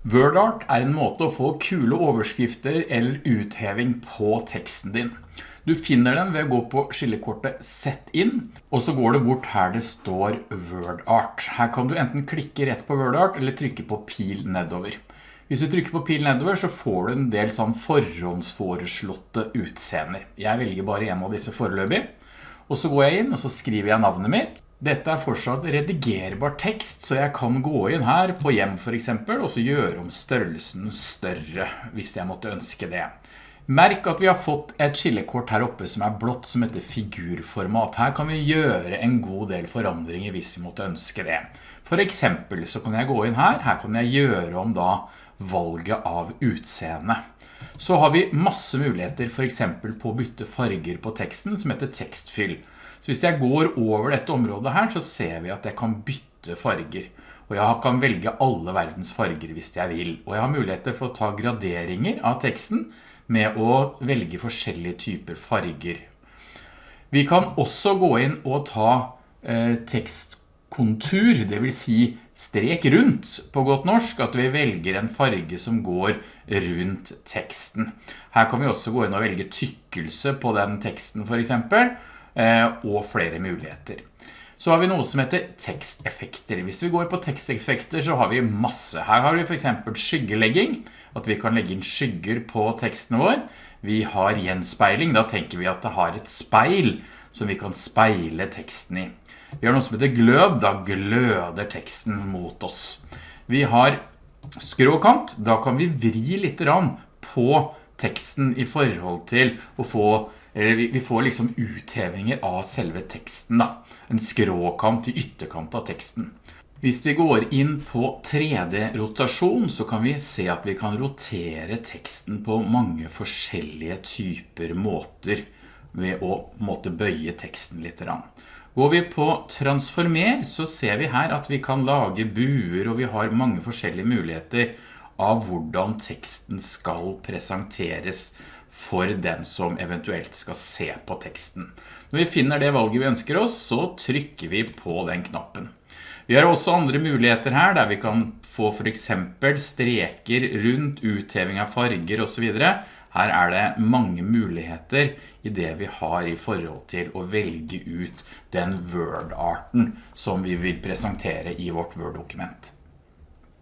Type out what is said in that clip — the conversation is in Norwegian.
WordArt er en måte å få kule overskrifter eller utheving på teksten din. Du finner den ved å gå på skillekortet Sett inn, og så går det bort her det står WordArt. Her kan du enten klikke rett på WordArt eller trykke på pil nedover. Hvis du trykker på pil nedover så får du en del sånn forhåndsforeslåtte utseender. Jeg velger bare en av disse foreløpig. Og så går jeg inn og så skriver jeg navnet mitt. Dette er fortsatt redigerbar tekst, så jeg kan gå inn her på hjem for eksempel, og så gjøre om størrelsen større, hvis jeg måtte ønske det. Merk at vi har fått et skillekort her oppe som er blått, som heter figurformat. Her kan vi gjøre en god del forandringer hvis vi måtte ønske det. For eksempel så kan jeg gå inn her, her kan jeg gjøre om da valget av utseende. Så har vi masse muligheter for eksempel på å bytte farger på teksten som heter tekstfyll. Så hvis jeg går over dette området her, så ser vi at jeg kan bytte farger. Og jeg kan velge alle verdens farger hvis jeg vil. Og jeg har muligheter for å ta graderinger av teksten med å velge forskjellige typer farger. Vi kan også gå inn og ta eh, tekstkontur, det vil si strek rundt på godt norsk, at vi velger en farge som går rundt teksten. Her kan vi også gå inn og velge tykkelse på den teksten for eksempel, Eh, og flere muligheter. Så har vi noe som heter teksteffekter. Hvis vi går på teksteffekter så har vi masse. Her har vi for eksempel skyggelegging, at vi kan legge inn skygger på teksten vår. Vi har gjenspeiling, da tenker vi at det har et speil som vi kan speile teksten i. Vi har noe som heter glød, da gløder teksten mot oss. Vi har skråkant, da kan vi vri litt på teksten i forhold til å få eller vi får liksom uthevninger av selve teksten da. En skråkant i ytterkant av teksten. Hvis vi går inn på 3D-rotasjon så kan vi se at vi kan rotere teksten på mange forskjellige typer måter ved å måtte bøye teksten litt. Går vi på transformer så ser vi her at vi kan lage buer og vi har mange forskjellige muligheter av hvordan teksten skal presenteres for den som eventuelt skal se på teksten. Når vi finner det valget vi ønsker oss, så trykker vi på den knappen. Vi har også andre muligheter her, der vi kan få for eksempel streker rundt utheving av farger og så videre. Her er det mange muligheter i det vi har i forhold til å velge ut den Word-arten som vi vil presentere i vårt Word-dokument.